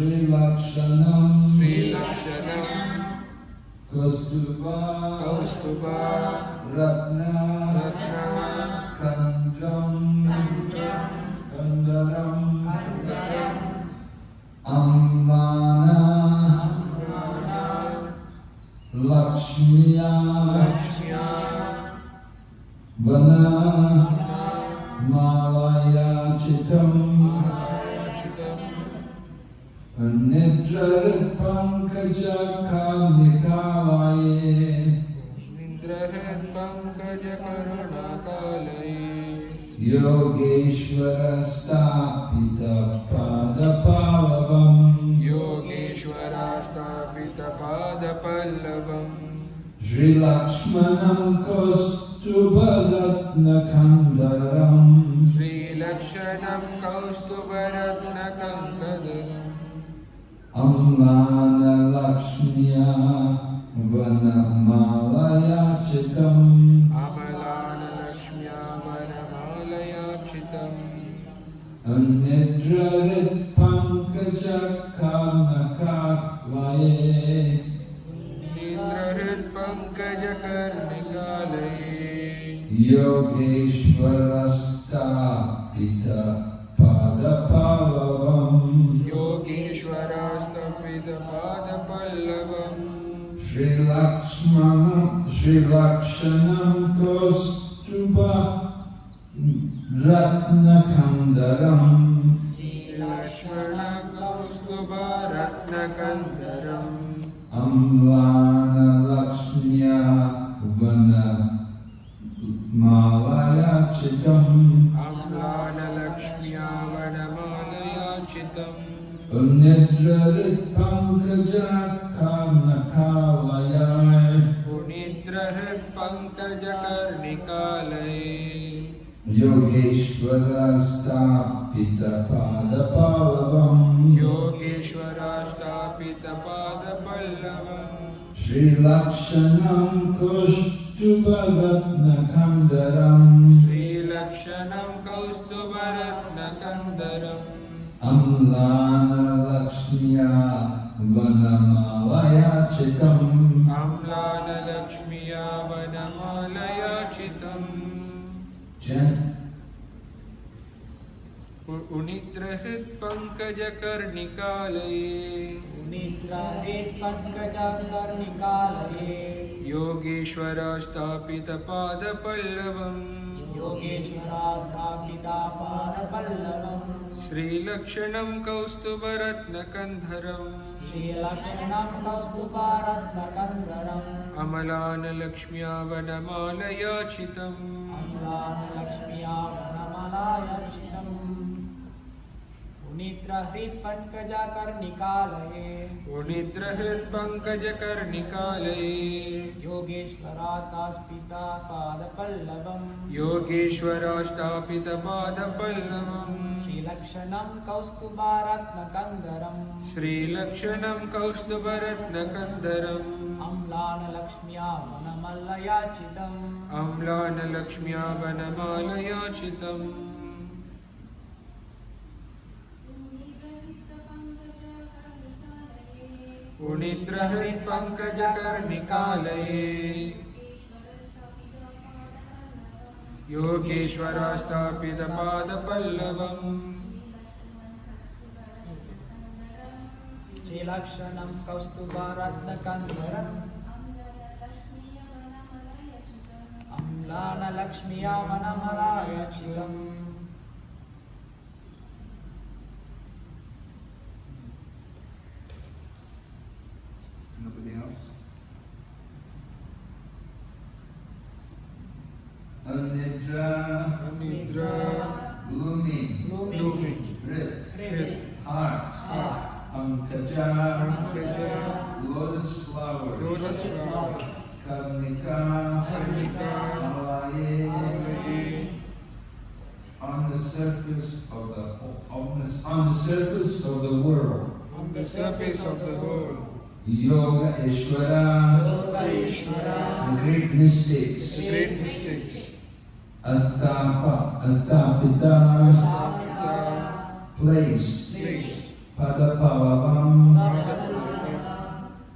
Sri Lakshanam Sri Lakshanam Kastuba Kaustuba Ratna. Ratna. Kandram योगेश्वरस्तापितपादपादवं योगेश्वरस्तापितपादपल्लवं श्रीलक्ष्मणं कस्तुभरत्नखन्दरं श्रीलक्ष्मणं कौस्तुभरत्नखदम् अङ्गा Sri Lakshmana Sri Lakshanam Kostuba Ratna योगेश्वराष्टापितपादपावम् योगेश्वराष्टापितपादपल्लवम्। श्रीलक्षणं कुष्टुभरत्नखण्डरम् श्रीलक्षणं कौस्तुभरत्नकन्दरम् अम्लानलक्ष्म्या वनमावयाचितम् अम्लानलक्ष्म्या कुनित्र हृत्पङ्कजकर्णिकालये योगेश्वरास्थापितपादपल्लवम् योगेश्वरास्थापितापादपल्लवम् श्रीलक्षणं स्थापित पादपल्लवम् कौस्तुभरत्नकन्धरम्। अमलानलक्ष्म्या वनमालयाचितम् अमलानलक्ष्म्या वनमालयाचितम् निद्रहृत्पङ्कजकर्णिकालये कुनिद्र हृत् पङ्कजकर्णिकालये योगेश्वरातास्पिता पादपल्लवम् योगेश्वराष्टापितपादपल्लवम् श्रीलक्ष्णं कौस्तुभारत्नकन्दरम्। श्रीलक्षणं कौस्तुभरत्नकन्दरम्। अम्लानलक्ष्म्या वनमल्लयाचितम् अम्लानलक्ष्म्या वनमालयाचितम् पुनित्र हृपङ्कजकर्णिकालयेगेश्वरास्थापितपादपल्लव श्रीलक्ष्णं कौस्तुभारत्नकलक्ष्म्यामनमराय शिरम् Nobody else? Anidra, Anidra. Lumi, Lumi, Brit, Hrit, Heart, Heart, Pankaja, Pankaja, Lotus flowers, Lotus flower Karnika, Karnika, Malaye, Malaye, on the surface of the on the, on the surface of the world. on the surface of the world Yoga Ishvara, Yogaishvara, the great mystics, the great mystics. Astapa, Astapita, Astapita place, place. Padapalavam,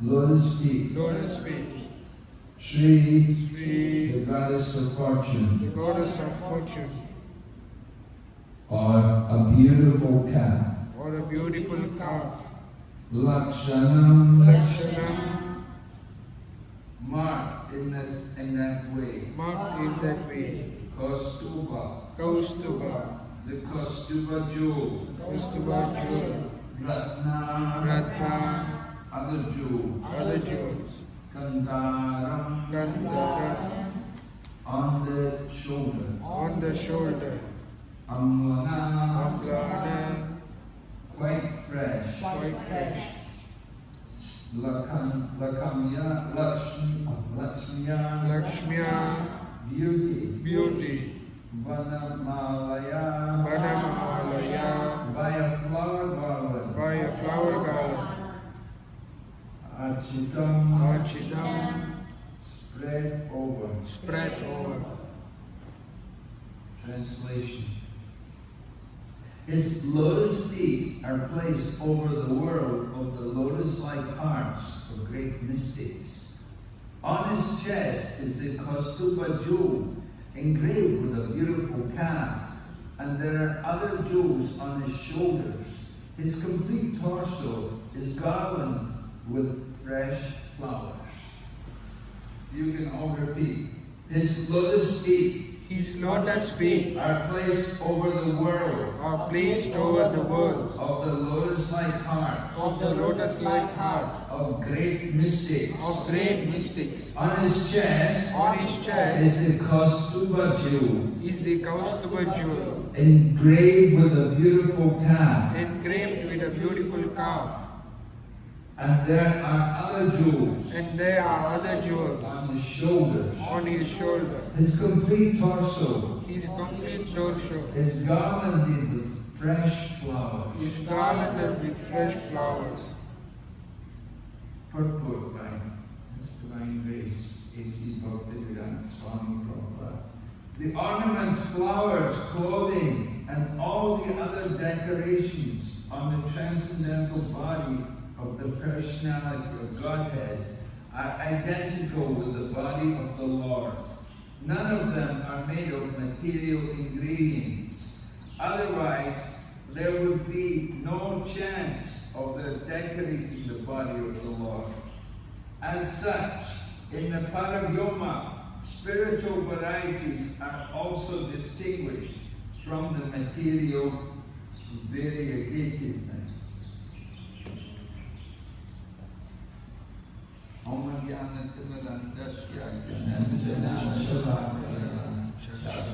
lotus feet, Lotus feet. Shri, the goddess of fortune, The goddess of fortune. or a beautiful calf. Or a beautiful calf. Lakshanam, Lakshanam. marked in that, in that way. Marked in that way. Kaustuba, Kaustuba. the Kaustuba jewel, Kaustuba jewel. Ratna, Ratna. other jewel, Other jewels. Kandaram, Gandhara. on the shoulder, On the shoulder. Amlana, Amlana. Quite fresh, Quite fresh. Lakam, Lakamya, Lakshmi, Lakshmiya, Lakshmiya. beauty, Beauty. Vanamalaya, Vanamalaya. by a flower garland, By a flower garland. Architam, Archidam. spread over. Spread over. Translation. His lotus feet are placed over the world of the lotus-like hearts of great mystics. On his chest is the Kaustuba jewel, engraved with a beautiful calf, and there are other jewels on his shoulders. His complete torso is garlanded with fresh flowers. You can all repeat. His lotus feet His lotus feet are placed over the world. are placed over the world. Of the lotus-like heart of the lotus-like heart of great mystics. of great mystics. On his chest On his chest is the Kaustuba jewel, is the Kaustuba jewel, engraved with a beautiful calf, engraved with a beautiful calf. And there are other jewels And there are other jewels on his shoulders. on his shoulder. His complete torso His complete torso is garlanded with fresh flowers. is garlanded with fresh flowers. Purport by His Divine Grace, A.C. Bhaktivedanta Swami Prabhupada. The ornaments, flowers, clothing, and all the other decorations on the transcendental body of the personality of Godhead are identical with the body of the Lord. None of them are made of material ingredients. Otherwise, there would be no chance of their decorating the body of the Lord. As such, in the Paravyoma, spiritual varieties are also distinguished from the material variegatedness. ومن يعمل ثمرا تشيع الجنه شفاعه شفاعه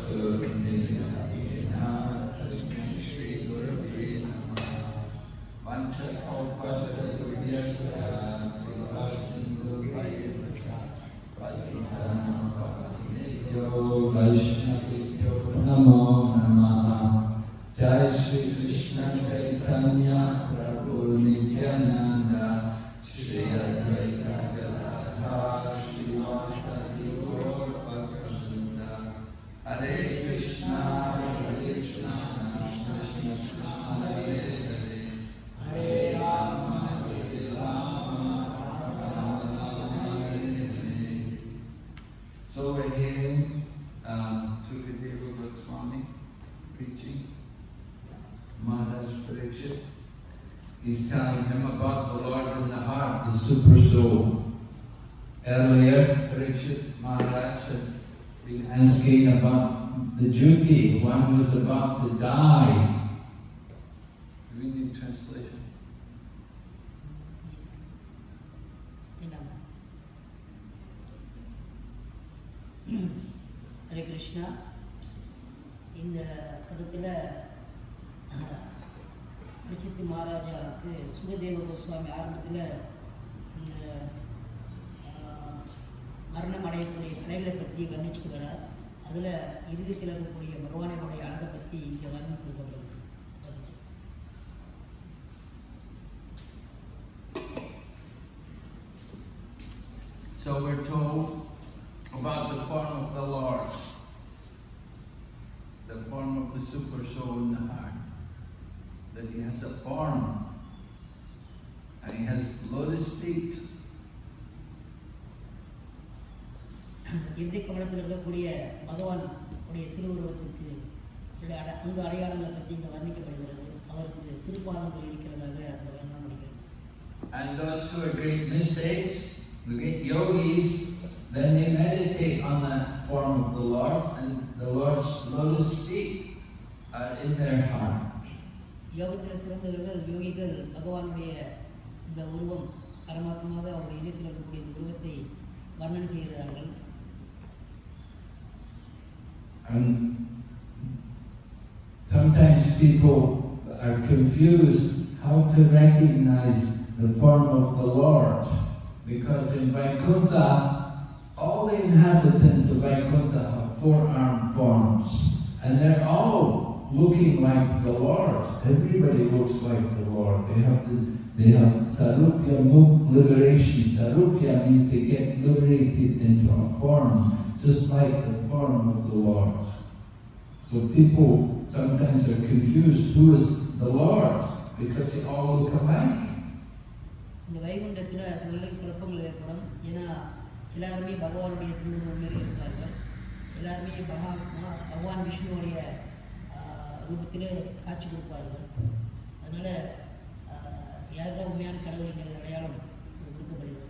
about to die. So we're told about the form of the Lord, the form of the super soul in the heart, that he has a form. And he has lotus feet. எந்தை கவனத்தில் இருக்கக்கூடிய பகவான் உடைய திருவுருவத்திற்கு அங்கு அடையாளங்களை பற்றி இங்கே வர்ணிக்கப்படுகிறது. அவருக்கு திருப்பாதங்கள் இருக்கிறதாக அந்த வர்ணம் And those who are great mistakes. the great yogis, then they meditate on that form of the Lord, and the Lord's lotus feet are in their heart. யோகத்தில் சிறந்தவர்கள் யோகிகள் பகவானுடைய இந்த உருவம் பரமாத்மாக அவருடைய இதயத்தில் இருக்கக்கூடிய இந்த உருவத்தை வர்ணனை செய்கிறார்கள் And sometimes people are confused how to recognize the form of the Lord. Because in Vaikuntha, all the inhabitants of Vaikuntha have four-armed forms. And they're all looking like the Lord. Everybody looks like the Lord. They have the, they have Sarupya Muk liberation. Sarupya means they get liberated into a form, just like the form of the Lord. So people sometimes are confused, who is the Lord? Because they all look alike. இந்த வைகுண்டத்தில் சிலருக்கு குழப்பங்கள் ஏற்படும். ஏன்னா எல்லாருமே பகவானுடைய திருவுருவம் மாரி இருப்பார்கள். எல்லாருமே பகா பகவான் விஷ்ணுவுடைய ரூபத்திலே காட்சி கொடுப்பார்கள். அதனால் யாருக்கா உண்மையான கடவுளுங்கிற அடையாளம் கொடுக்கப்படுகிறது.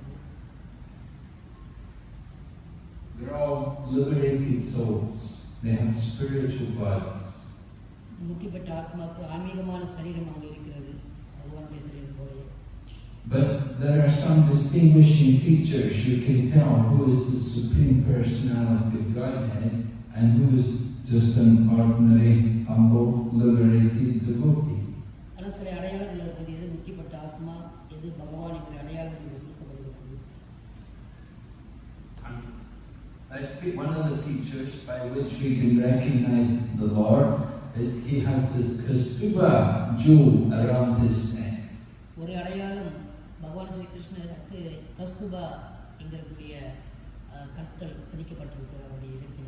They're all liberated souls. They have spiritual bodies. முக்கியப்பட்ட ஆத்மாவுக்கு ஆன்மீகமான சரீரம் அங்கே இருக்கிறது. பகவானுடைய சரீரம். But there are some distinguishing features you can tell. Who is the Supreme Personality of Godhead and who is just an ordinary, humble, liberated devotee. One of the features by which we can recognize the Lord is he has this Kaustuba jewel around his கஸ்தூபா என்கிறக்கூடிய அஹ், கற்கள் பதிக்கப்பட்டிருக்கிற அவருடைய இடத்தில்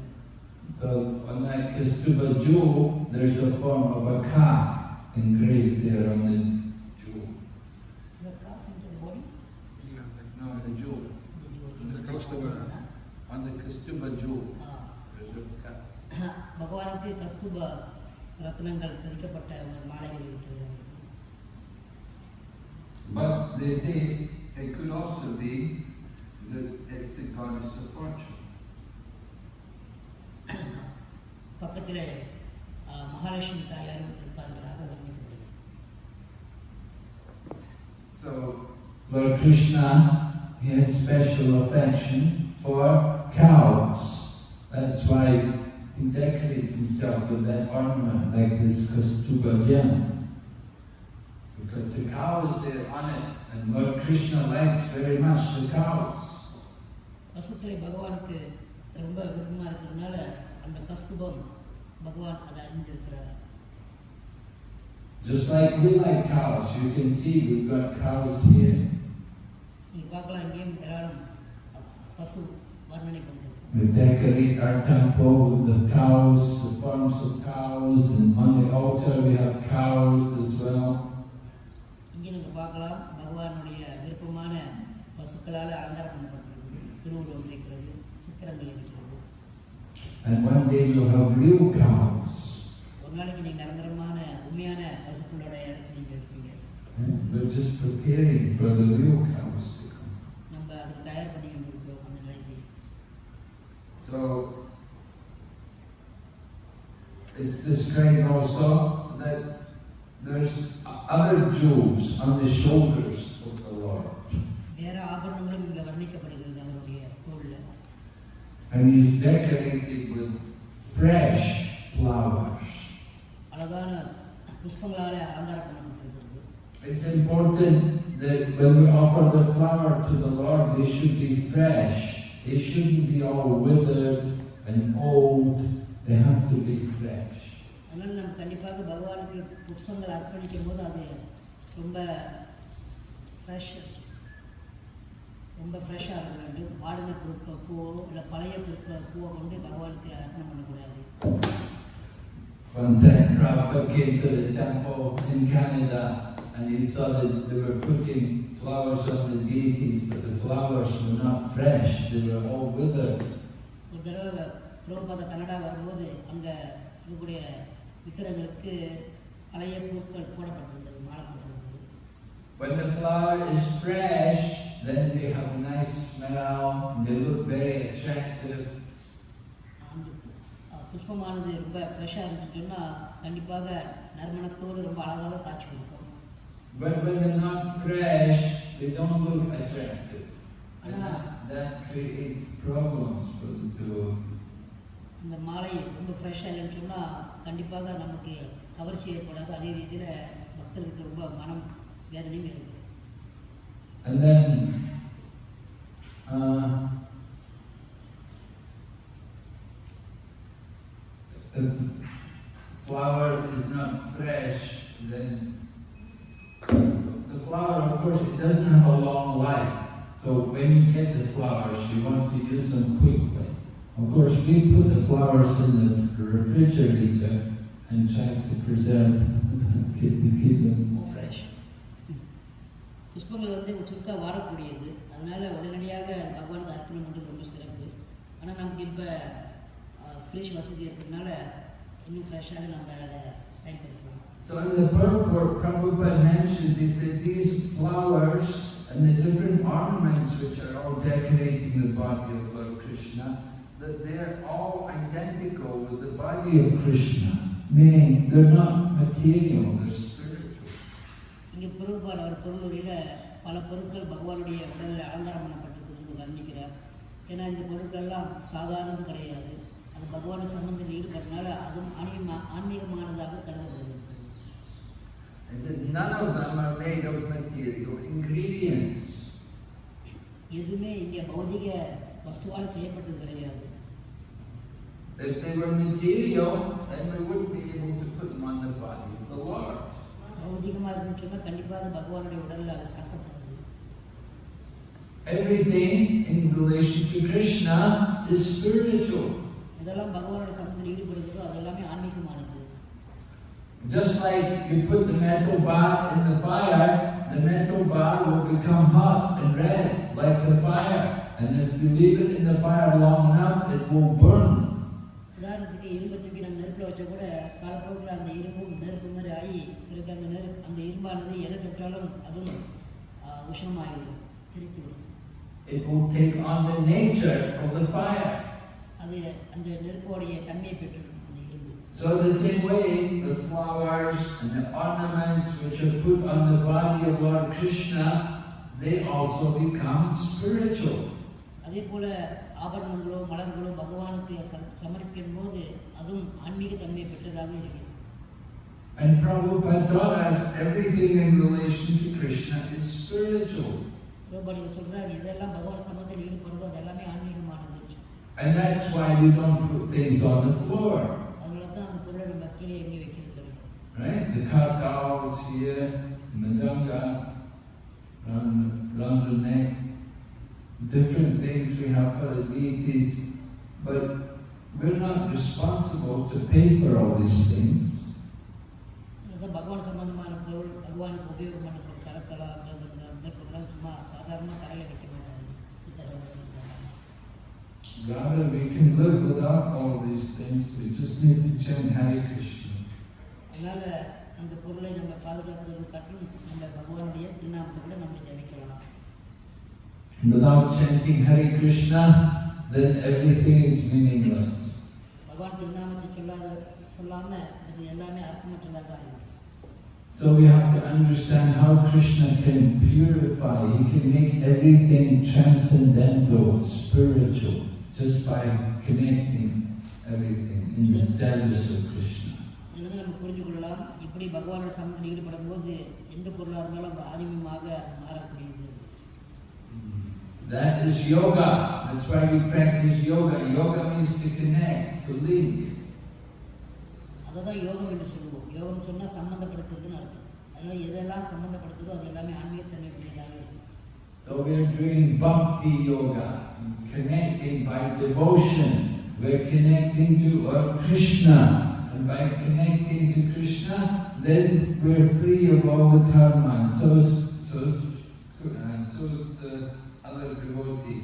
So on that Kastuba jewel, there's a form of a calf engraved there on the jewel. Body No, the jewel. The Kaustubha. On the Kastuba jewel, there's a calf. பகவானுக்கு கஸ்தூபா ரத்னங்கள் பதிக்கப்பட்ட ஒரு மாலைகள் இருக்கிறது அவருக்கு. But they say It could also be that it's the goddess of fortune. So Lord Krishna he has special affection for cows. That's why he decorates himself with that ornament like this Kaustuba gem. Because the cow is there on it and Lord Krishna likes very much the cows. பசுக்களை பகவானுக்கு ரொம்ப விருப்பமாக இருக்கிறதுனால அந்த கஸ்தூபம் பகவான் அதை அறிந்திருக்கிறார் Just like we like cows, you can see we've got cows here. நீங்கள் பார்க்கலாம் இங்கேயும் ஏராளம் பசு வர்ணனை பண்ணுறோம் We decorate our temple with the cows, the forms of cows, and on the altar we have cows as well. இங்கே நீங்கள் பார்க்கலாம் பகவானுடைய விருப்பமான பசுக்களால் அலங்காரம் பண்ணப்பட்டிருக்கு திருவுருவம் இருக்கிறது சித்திரங்கள் இருக்கிறது And one day you'll have real cows. ஒரு நாளைக்கு நீங்கள் நிரந்தரமான உண்மையான பசுக்களோட இடத்துல நீங்கள் இருப்பீங்க We're just preparing for the real cows to come. நம்ம அதுக்கு தயார் பண்ணி கொண்டிருக்கிறோம் அந்த நிலைக்கு So it's described also that there's other jewels on the shoulders of the Lord. வேற ஆபரணங்களும் இங்கே வர்ணிக்கப்படுகிறது அவருடைய தோளில் And he's decorated with fresh flowers. அழகான புஷ்பங்களால் அலங்காரம் பண்ணப்பட்டிருக்கிறது It's important that when we offer the flower to the Lord, they should be fresh. They shouldn't be all withered and old. They have to be fresh. அதனால் நம்ம கண்டிப்பாக பகவானுக்கு புஷ்பங்கள் அர்ப்பணிக்கும் போது அது ரொம்ப Fresh ரொம்ப ஃப்ரெஷ்ஷாக இருக்க வேண்டும் வாடின பொருட்கள் பூவோ இல்லை பழைய பொருட்கள் பூவை கொண்டு பகவானுக்கு அர்ப்பணம் பண்ணக்கூடாது One time Prabhupada came to the temple in Canada and he saw that they were putting flowers on the deities, but the flowers were not fresh. They were all withered. ஒரு தடவை பிரபுபாத கனடா வரும்போது அங்கே இருக்கக்கூடிய விக்கிரங்களுக்கு பழைய பூக்கள் போட்டிருந்தது When the flower is fresh, then they have a nice smell and they look very attractive. புஷ்பமானது ரொம்ப ஃப்ரெஷ்ஷாக இருந்துச்சுன்னா கண்டிப்பாக நறுமணத்தோடு ரொம்ப அழகாக காட்சி கொடுக்கும் But when they're not fresh, they don't look attractive. And Ah. that, that creates problems for the two. இந்த மாலை ரொம்ப ஃப்ரெஷ்ஷாக இல்லைன்னு சொன்னால் கண்டிப்பாக நமக்கு கவர்ச்சி ஏற்படாது அதே ரீதியில் பக்தர்களுக்கு ரொம்ப மனம் வேதனையும் ஏற்படும் And then, uh, if the flower is not fresh, then the flower, of course, it doesn't have a long life. So when you get the flowers, you want to use them quickly. Of course, we put the flowers in the refrigerator and try to preserve, keep, keep them fresh புஷ்பங்கள் வந்து சுருக்கா வாடக்கூடியது அதனால் உடனடியாக பகவானுக்கு அர்ப்பணம் பண்ணுறது ரொம்ப சிறப்பு ஆனால் நமக்கு இப்போ ஃப்ரெஷ் வசதி இருக்கிறதுனால இன்னும் ஃப்ரெஷ்ஷாக நம்ம அதை பயன்படுத்தலாம் So in the purport, Prabhupada mentions, he said, these flowers and the different ornaments which are all decorating the body of Lord Krishna, that they're all identical with the body of Krishna, meaning they're not material, they're spiritual. பொருள்பாடு அவர் பொருளுரையில் பல பொருட்கள் பகவானுடைய உடலில் அலங்காரம் பண்ணப்பட்டது வந்து வர்ணிக்கிறார் ஏன்னா இந்த பொருட்கள்லாம் சாதாரணது கிடையாது அது பகவான் சம்பந்தத்தில் ஈடுபடுறதுனால அதுவும் ஆன்மீகமா ஆன்மீகமானதாக கருதப்படுகிறது. எதுவுமே இங்கே பௌதிக வஸ்துவால் செய்யப்பட்டது கிடையாது If they were material, then we wouldn't be able to put them on the body of the Lord. பௌதிகமாக இருக்குன்னு சொன்னால் கண்டிப்பாக அது பகவானுடைய உடலில் அது சாத்தப்படாது Everything in relation to Krishna is spiritual. இதெல்லாம் பகவானுடைய சம்பந்தத்தில் ஈடுபடுகிறதோ அது எல்லாமே ஆன்மீகமானது Just like you put the metal bar in the fire, the metal bar will become hot and red like the fire. And if you leave it in the fire long enough, it will burn. உதாரணத்துக்கு இரும்பை தூக்கி நம்ம நெருப்பில் வச்சா கூட காலப்போக்கில் அந்த இரும்பும் நெருப்பு மாதிரி பிறகு அந்த இரும்பானது எதை தொட்டாலும் அதுவும் உஷ்ணமாகிவிடும் எரித்துவிடும் It will take on the nature of the fire. அது அந்த நெருப்போடைய தன்மையை பெற்றுடும் அந்த இரும்பு So the same way, the flowers and the ornaments which are put on the body of Lord Krishna, they also become spiritual. அதே போல ஆபரணங்களோ மலர்களோ பகவானுக்கு சம- சமர்ப்பிக்கும் போது அதுவும் ஆன்மீக தன்மை பெற்றதாக இருக்கிறது And Prabhupada taught us everything in relation to Krishna is spiritual. And that's why we don't put things on the floor. Right? The kartals here, madanga, um, round, the neck, different things we have for the deities, but we're not responsible to pay for all these things. உபயோகம் பண்ண பொருள் கரத்தலா மிருதங்கம் நெருப்புலாம் சும்மா சாதாரணமாக தரையில் வைக்க மாட்டாங்க Rather, we can live without all these things. We just need to chant Hare Krishna. அதனால அந்த பொருளை நம்ம பாதுகாக்கிறது காட்டும் நம்ம பகவானுடைய திருநாமத்தை கூட நம்ம ஜபிக்கலாம் Without chanting Hare Krishna, then everything is meaningless. பகவான் திருநாமத்தை சொல்லாத சொல்லாம இது எல்லாமே அர்த்தமற்றதாக ஆகிடும் So we have to understand how Krishna can purify, he can make everything transcendental, spiritual, just by connecting everything in the service of Krishna. Mm. That is yoga. That's why we practice yoga. Yoga means to connect, to link. அதை தான் யோகம் என்று சொல்லுவோம் யோகம் சொன்னால் சம்மந்தப்படுத்துறதுன்னு அர்த்தம் அதனால எதெல்லாம் சம்மந்தப்படுத்துதோ அது எல்லாமே ஆன்மீகத்தன்மைக்குரியதாக இருக்கும் So we are doing bhakti yoga, connecting by devotion. We're connecting to Lord Krishna. And by connecting to Krishna, then we're free of all the karma. And so, is- so, is- uh, so it's uh, other devotee.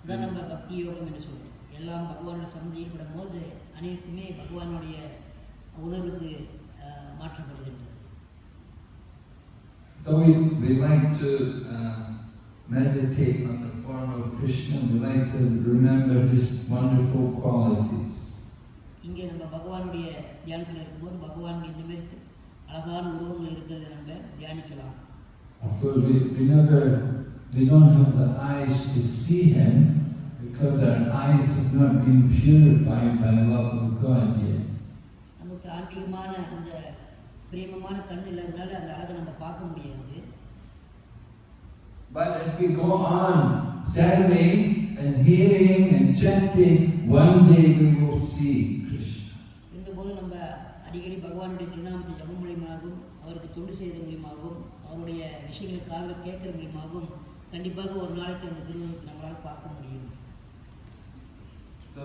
அதான் நம்ம பக்தி யோகம் என்று சொல்றோம் எல்லாம் பகவானோட சம்மதி ஈடுபடும் போது அனைத்துமே பகவானுடைய உணர்வுக்கு மாற்றப்படுகின்றது So we, we like to uh, meditate on the form of Krishna. We like to remember his wonderful qualities. இங்கே நம்ம பகவானுடைய தியானத்தில் இருக்கும்போது பகவான் இந்த மாதிரி அழகான உருவங்கள் இருக்கிறத நம்ம தியானிக்கலாம் Of course, we, we never, we don't have the eyes to see him because our eyes have not been purified by love of God yet. நமக்கு ஆன்மீகமான அந்த பிரேமமான கண் இல்லாதனால அந்த அழகை நம்ம பார்க்க முடியாது But if we go on serving and hearing and chanting, one day we will see Krishna. இருந்தபோது நம்ம அடிக்கடி பகவானுடைய திருநாமத்தை ஜபம் மூலியமாகவும் அவருக்கு தொண்டு செய்த மூலியமாகவும் அவருடைய விஷயங்களை காதில் கேட்கற மூலியமாகவும் கண்டிப்பாக ஒரு நாளைக்கு அந்த திருவுருவத்தை நம்மளால் பார்க்க முடியும் So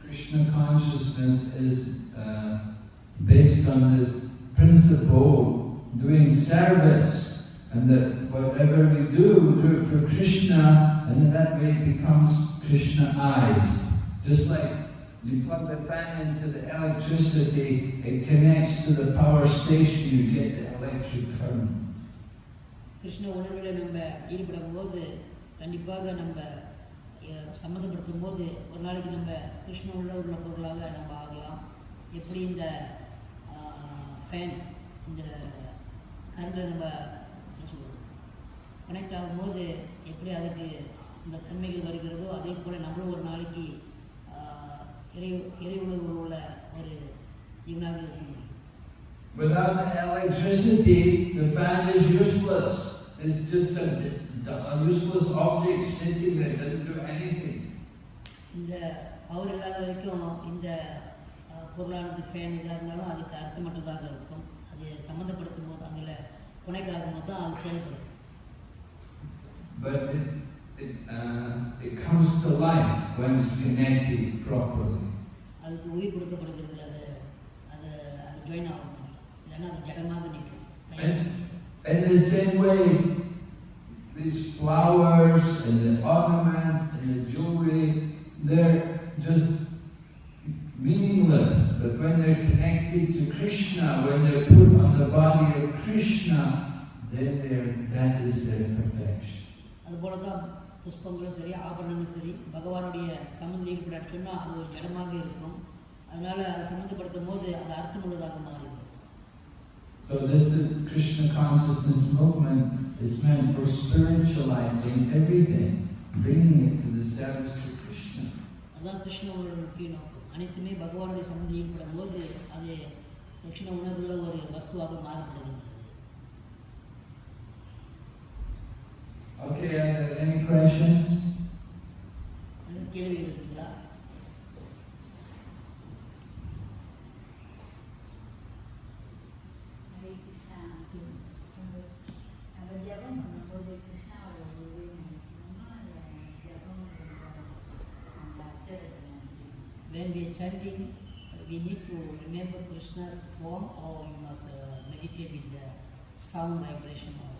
Krishna consciousness is uh, based on this principle doing service and that whatever we do, we do it for Krishna and in that way it becomes Krishna eyes. Just like you plug the fan into the electricity, it connects to the power station, you get the electric current. Krishna உணர்வில் நம்ம ஈடுபடும் போது கண்டிப்பாக நம்ம அஹ், சம்மந்தப்படுத்தும் போது ஒரு நாளைக்கு நம்ம கிருஷ்ண உள்ள உள்ள பொருளாக நம்ம ஆகலாம் எப்படி இந்த ஃபேன் இந்த கரண்டில் நம்ம என்ன கனெக்ட் ஆகும்போது எப்படி அதுக்கு இந்த தன்மைகள் வருகிறதோ அதே போல் நம்மளும் ஒரு நாளைக்கு இறை இறை உணர்வு உள்ள ஒரு ஜீவனாக இருக்க முடியும் Without the electricity, the fan is useless. It's just a, a useless object there, doesn't do anything. இந்த பவர் இல்லாத வரைக்கும் இந்த பொருளானது ஃபேன் எதாக இருந்தாலும் அதுக்கு அர்த்தமற்றதாக இருக்கும். அது சம்மந்தப்படுத்தும் போது அங்கே புனைக்காகும் போது தான் அது செயல்படும். But it, it, uh, it comes to life when it's connected properly. அதுக்கு உயிர் கொடுக்கப்படுகிறது அது அது அது ஜாயின் ஆகும். இல்லைன்னா அது ஜடமாக நிற்கும். in the same way, these flowers and the ornaments and the jewelry, they're just meaningless. But when they're connected to Krishna, when they're put on the body of Krishna, then they're, that is their perfection. அதுபோல தான் புஷ்பங்களும் சரி ஆபரணங்களும் சரி பகவானுடைய சம்மந்தம் ஈடுபடாட்டு சொன்னால் அது ஒரு ஜடமாக இருக்கும் அதனால் அதை சம்மந்தப்படுத்தும் போது அது அர்த்தமுள்ளதாக மாறிடும் So this is Krishna consciousness movement is meant for spiritualizing everything, bringing it to the service of Krishna. அதுதான் கிருஷ்ண உணர்வு முக்கிய நோக்கம் அனைத்துமே பகவானுடைய சம்மந்தம் ஈடுபடும் போது அது கிருஷ்ண உணர்வுள்ள ஒரு வஸ்துவாக மாறப்படுகிறது Okay, are there any questions? அது கேள்வி இருக்குங்களா krishna's form or we must uh, meditate with the sound vibration of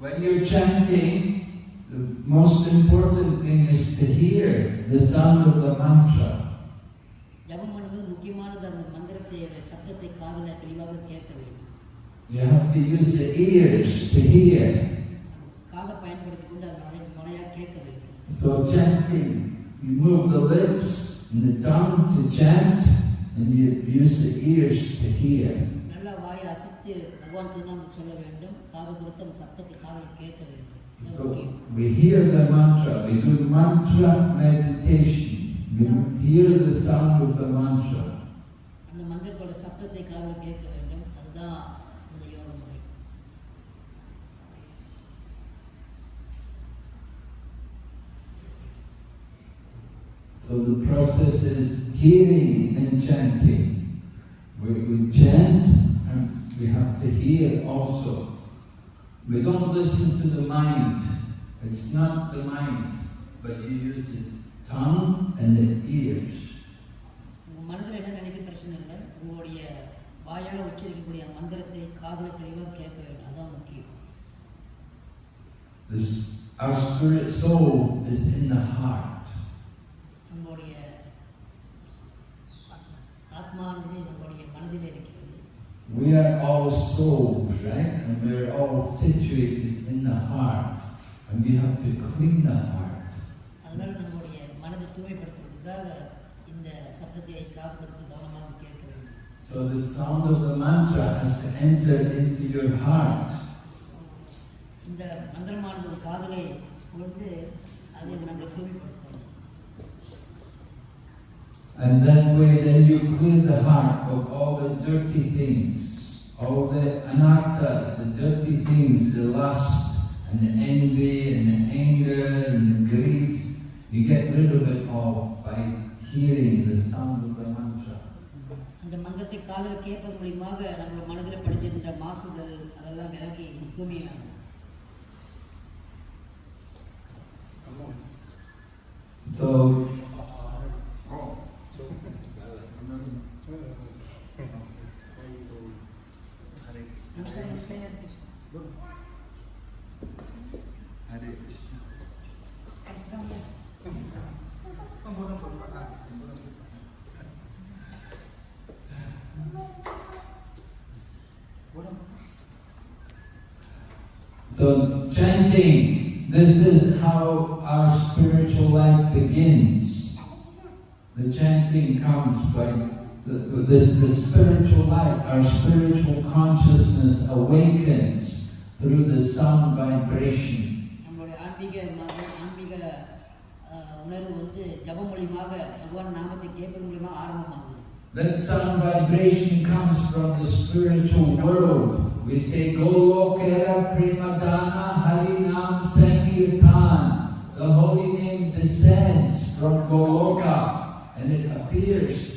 When you're chanting, the most important thing is to hear the sound of the mantra. ஜபம் பண்ணும்போது முக்கியமானது அந்த மந்திரத்தை அந்த சப்தத்தை காதில் தெளிவாக கேட்க வேண்டும் You have to use the ears to hear. காதை பயன்படுத்தி கொண்டு அதை மலை முறையாக கேட்க வேண்டும் So chanting, you move the lips and the tongue to chant, and you use the ears to hear. நல்லா வாயை அசைத்து பகவான் திருநாமத்தை சொல்ல வேண்டும் காது கொடுத்து அந்த சப்தத்தை காதில் கேட்க வேண்டும் அது So முக்கியம். we hear the mantra, we do mantra meditation. We hear the sound of the mantra. அந்த மந்திரத்தோட சப்தத்தை காதில் கேட்க வேண்டும் அதுதான் இந்த யோக முறை So the process is hearing and chanting. We, we chant and we have to hear also. We don't listen to the mind. It's not the mind, but you use the tongue and the ears. உங்கள் மனதில் என்ன நினைக்க பிரச்சனை இல்லை உங்களுடைய வாயால் உச்சரிக்கக்கூடிய மந்திரத்தை காதில் தெளிவாக கேட்க வேண்டும் அதான் முக்கியம் This, our spirit soul is in the heart. we are all souls, right? And we're all situated in the heart. And we have to clean the heart. அதனால் நம்முடைய மனதை தூய்மைப்படுத்துறதுக்காக இந்த சப்தத்தை காது கொடுத்து கவனமாக கேட்க வேண்டும் So the sound of the mantra has to enter into your heart. இந்த மந்திரமானது ஒரு காதலை கொண்டு அதை நம்மளை தூய்மைப்படுத்தணும் And then way then you clear the heart of all the dirty things, all the anarthas, the dirty things, the lust and the envy and the anger and the greed. You get rid of it all by hearing the sound of the mantra. அந்த மந்திரத்தை காதில் கேட்பது மூலியமாக நம்மளோட மனதில் படிச்சிருந்த மாசுதல் அதெல்லாம் விலகி தூய்மையாகும் So So chanting, this is how our spiritual life begins. The chanting comes by this, the spiritual life, our spiritual consciousness awakens through the sound vibration. That sound vibration comes from the spiritual world. We say Golokera Premadana Harinam Sankirtan. The holy name descends from Goloka and it appears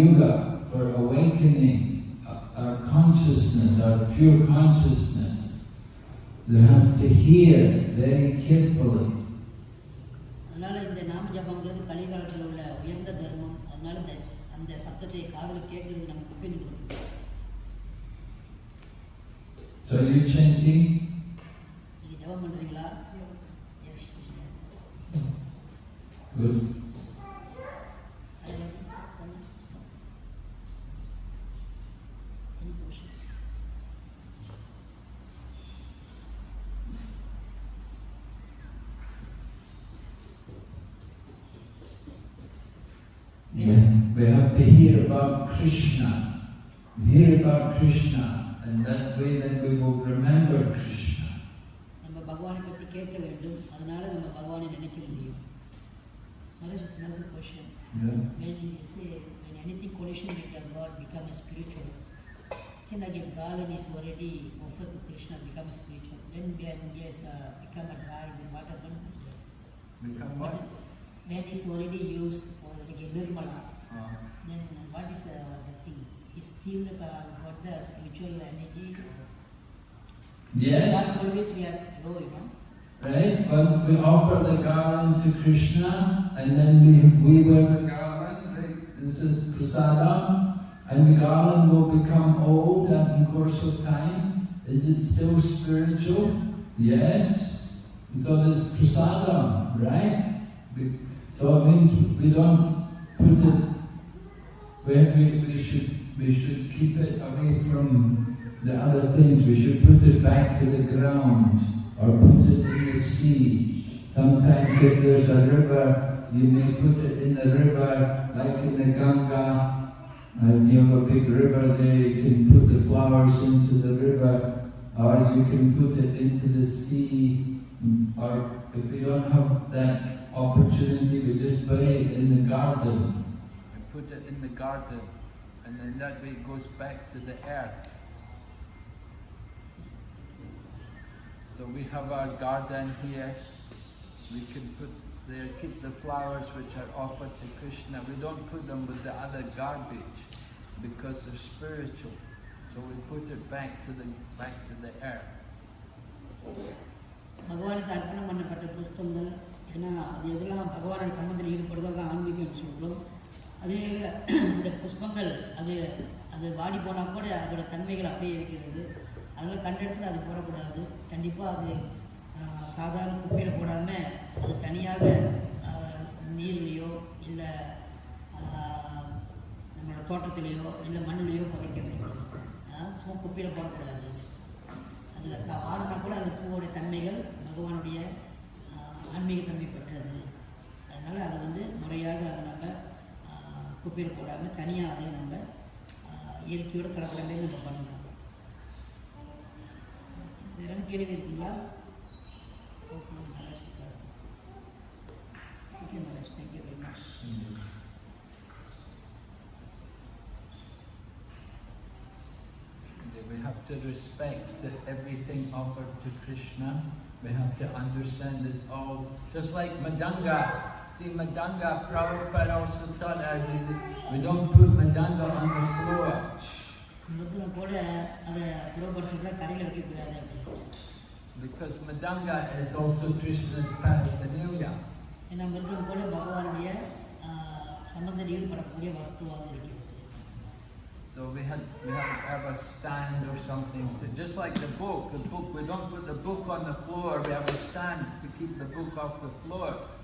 Yuga for awakening our consciousness, our pure consciousness. You have to hear very carefully. அதனால இந்த நாம ஜபங்கிறது கலிகாலத்தில் உள்ள உயர்ந்த தர்மம் அதனால இந்த அந்த சப்தத்தை காதில் கேட்கறது நமக்கு முக்கியம் கொடுக்குது So are you chanting? Krishna. Hear about Krishna, and that way then we will remember Krishna. நம்ம பகவானை பற்றி கேட்க வேண்டும் அதனால நம்ம பகவானை நினைக்க முடியும் Maharaj, another question. Yeah. When you say when anything collision with your God become a spiritual, say like a garland is already offered to Krishna become spiritual. Then when yes uh, become a dry, then what happened? Yes. Become But what? when it's already used for like a nirmala, uh, then what is uh, the thing? Is still got the spiritual energy? yes. Always we are low, you know. Right? But we offer the garland to Krishna and then we, we wear the garland, right? This is prasadam, and the garland will become old and in course of time. Is it still spiritual? Yes. And so there's prasadam, right? So it means we don't put it where we, we should we should keep it away from the other things. We should put it back to the ground or put it in the sea. Sometimes if there's a river, you may put it in the river, like in the Ganga. Uh, if you have a big river there, you can put the flowers into the river, or you can put it into the sea. Or if we don't have that opportunity, we just bury it in the garden I put it in the garden, and then that way it goes back to the earth. So we have our garden here. We can put there, keep the flowers which are offered to Krishna. We don't put them with the other garbage because they're spiritual. So we put it back to the back to the earth. பகவானுக்கு அர்ப்பணம் பண்ணப்பட்ட புஷ்பங்கள் ஏன்னா அது எதெல்லாம் பகவானோட சம்பந்தத்தில் ஈடுபடுதோ அதான் ஆன்மீகம் சொல்கிறோம் அதே இந்த புஷ்பங்கள் அது அது வாடி போனால் கூட அதோட தன்மைகள் அப்படியே இருக்கிறது. அதனால் கண்டெடுத்து அது போடக்கூடாது. கண்டிப்பாக அது சாதாரண குப்பையில் போடாமல் அது தனியாக நீர்லேயோ இல்லை நம்மளோட தோட்டத்திலேயோ இல்லை மண்ணுலேயோ புதைக்க வேண்டும். சும்மா குப்பையில் போடக்கூடாது. அதில் க கூட அந்த பூவோடைய தன்மைகள் பகவானுடைய ஆன்மீகத்தன்மை ஆன்மீக தன்மை பெற்றது. அதனால் அதை வந்து முறையாக அதை நம்ம குப்பையில் போடாமல் தனியாக அதை நம்ம ஆஹ், இயற்கையோடு கலக்கிற மாதிரி நம்ம பண்ணணும் வேற என்ன கேள்வி இருக்குங்களா okay Maharaj class okay Maharaj thank you very much We have to respect that everything offered to Krishna. We have to understand it's all just like Madanga. See, Mridanga, Prabhupada also taught us we don't put Mridanga on the floor. Because Mridanga is also Krishna's paraphernalia. So we have, we had to have a stand or something, to, just like the book. The book we don't put the book on the floor. We have a stand to keep the book off the floor.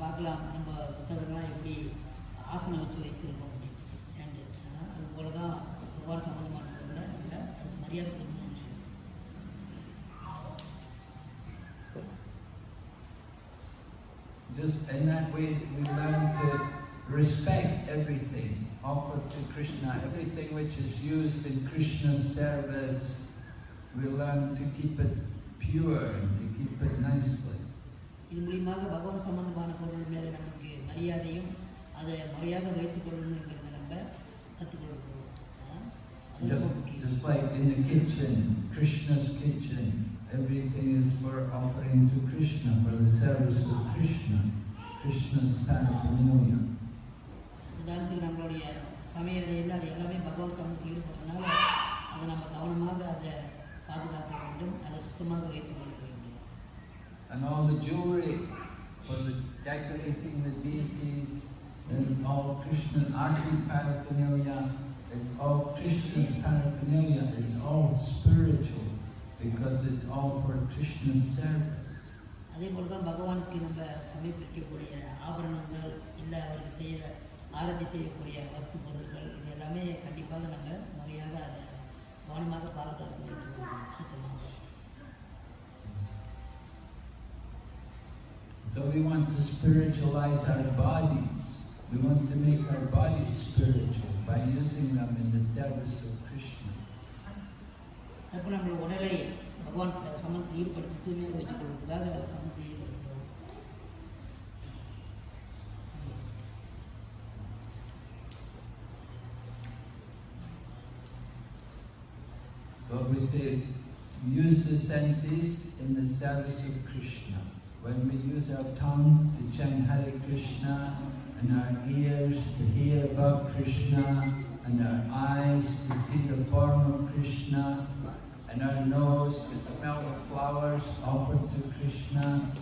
பார்க்கலாம் நம்ம புத்தகங்கள்லாம் எப்படி ஆசனம் வச்சு வைத்திருக்கோம் அப்படின்ட்டு stand அது போல தான் பகவான் சம்பந்தமான பொருளை நம்ம அதுக்கு மரியாதை கொடுக்கணும்னு சொல்லி Just in that way, we learn to respect everything offered to Krishna, everything which is used in Krishna's service. We learn to keep it pure and to keep it nicely. இது மூலியமாக பகவான் சம்பந்தமான பொருள் மேலே நமக்கு மரியாதையும் அதை முறையாக வைத்துக் கொள்ளணுங்கிறத நம்ம கற்றுக்கொள்கிறோம் Just, just like in the kitchen, Krishna's kitchen, everything is for offering to Krishna, for the service of Krishna, Krishna's paraphernalia. உதாரணத்துக்கு நம்மளுடைய சமையலையில் அது எல்லாமே பகவான் சமூகத்தில் ஈடுபடுறதுனால அதை நம்ம கவனமாக அதை பாதுகாக்க வேண்டும் அதை சுத்தமாக வைத்துக் கொள்ள And all the jewelry for the decorating the deities, and all Krishna arti paraphernalia, it's all Krishna's paraphernalia, it's all spiritual because it's all for Krishna's service. அதே போல தான் பகவானுக்கு நம்ம சமர்ப்பிக்கக்கூடிய ஆபரணங்கள் இல்லை அவருக்கு செய்ய ஆரம்பி செய்யக்கூடிய வஸ்து பொருட்கள் இது எல்லாமே கண்டிப்பாக நம்ம முறையாக அதை கவனமாக பாதுகாக்க that we want to spiritualize our bodies. We want to make our bodies spiritual by using them in the service of Krishna. But we say, use the senses in the service of Krishna. When we use our tongue to chant Hare Krishna, and our ears to hear about Krishna, and our eyes to see the form of Krishna, and our nose to smell the flowers offered to Krishna,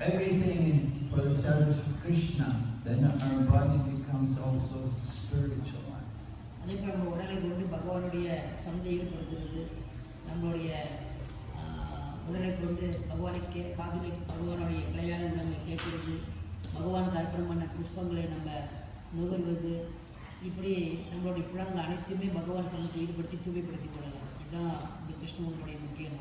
everything for the service of Krishna, then our body becomes also spiritualized. அதே போல் நம்ம உடலை கொண்டு பகவானுடைய சந்தை ஈடுபடுத்துறது நம்மளுடைய முதலை உடலை கொண்டு பகவானுக்கு காதலி பகவானுடைய கிளையான உள்ளங்களை கேட்கிறது பகவானுக்கு அர்ப்பணம் பண்ண புஷ்பங்களை நம்ம நுகர்வது இப்படி நம்மளுடைய புலங்கள் அனைத்துமே பகவான் சமத்தை ஈடுபடுத்தி தூய்மைப்படுத்திக் கொள்ளலாம். இதுதான் இந்த கிருஷ்ணனுடைய முக்கியம்